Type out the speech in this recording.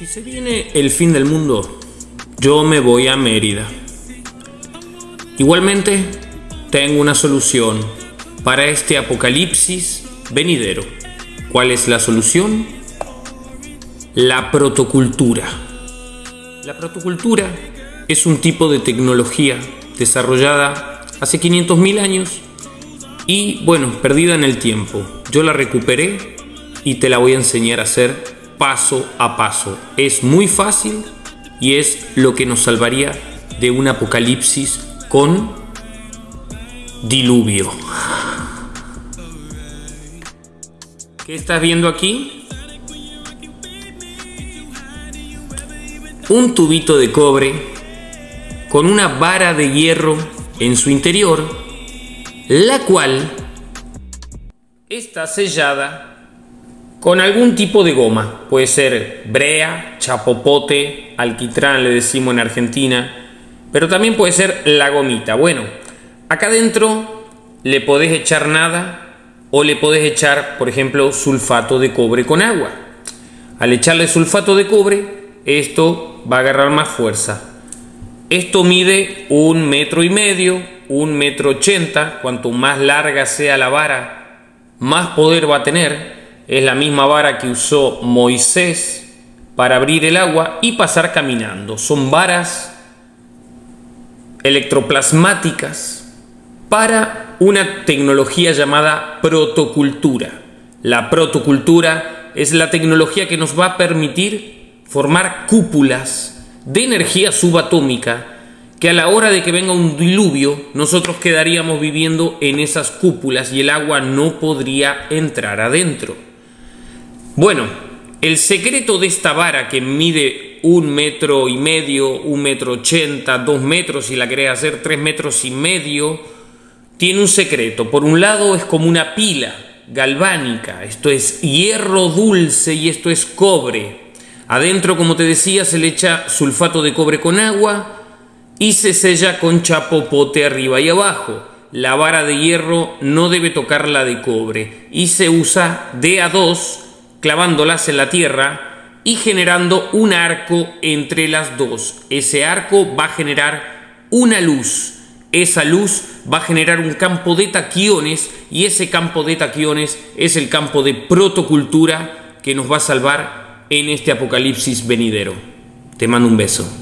Si se viene el fin del mundo, yo me voy a Mérida. Igualmente, tengo una solución para este apocalipsis venidero. ¿Cuál es la solución? La protocultura. La protocultura es un tipo de tecnología desarrollada hace 500.000 años y bueno, perdida en el tiempo. Yo la recuperé y te la voy a enseñar a hacer paso a paso. Es muy fácil y es lo que nos salvaría de un apocalipsis con diluvio. ¿Qué estás viendo aquí? Un tubito de cobre con una vara de hierro en su interior, la cual está sellada con algún tipo de goma. Puede ser brea, chapopote, alquitrán le decimos en Argentina, pero también puede ser la gomita. Bueno, acá adentro le podés echar nada o le podés echar, por ejemplo, sulfato de cobre con agua. Al echarle sulfato de cobre, esto va a agarrar más fuerza. Esto mide un metro y medio, un metro ochenta. Cuanto más larga sea la vara, más poder va a tener es la misma vara que usó Moisés para abrir el agua y pasar caminando. Son varas electroplasmáticas para una tecnología llamada protocultura. La protocultura es la tecnología que nos va a permitir formar cúpulas de energía subatómica que a la hora de que venga un diluvio nosotros quedaríamos viviendo en esas cúpulas y el agua no podría entrar adentro. Bueno, el secreto de esta vara que mide un metro y medio, un metro ochenta, dos metros, si la querés hacer tres metros y medio, tiene un secreto. Por un lado es como una pila galvánica, esto es hierro dulce y esto es cobre. Adentro, como te decía, se le echa sulfato de cobre con agua y se sella con chapopote arriba y abajo. La vara de hierro no debe tocar la de cobre y se usa de a dos clavándolas en la tierra y generando un arco entre las dos. Ese arco va a generar una luz. Esa luz va a generar un campo de taquiones y ese campo de taquiones es el campo de protocultura que nos va a salvar en este apocalipsis venidero. Te mando un beso.